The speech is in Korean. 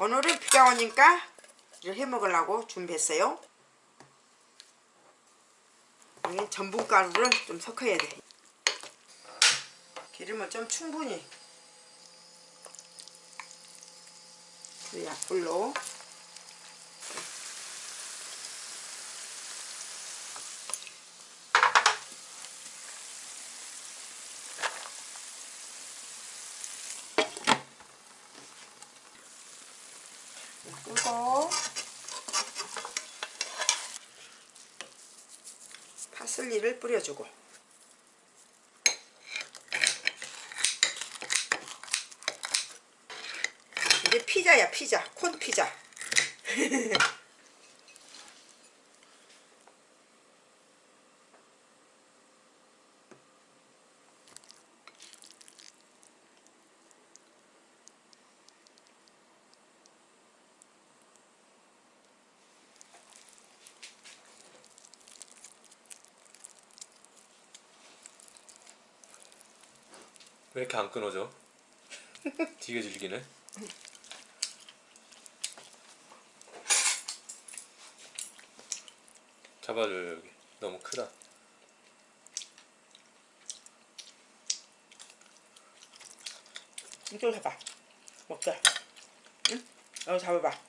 오늘은 비가 오니까 이렇게 해 먹으려고 준비했어요. 여기 전분가루를 좀 섞어야 돼. 기름을 좀 충분히 그 약불로 끄고 파슬리를 뿌려주고. 이게 피자야 피자. 콘 피자 왜 이렇게 안 끊어져? 되게 질기네. 잡아줘요 여기. 너무 크다. 이쪽 잡아 먹자 응? 여기 잡아봐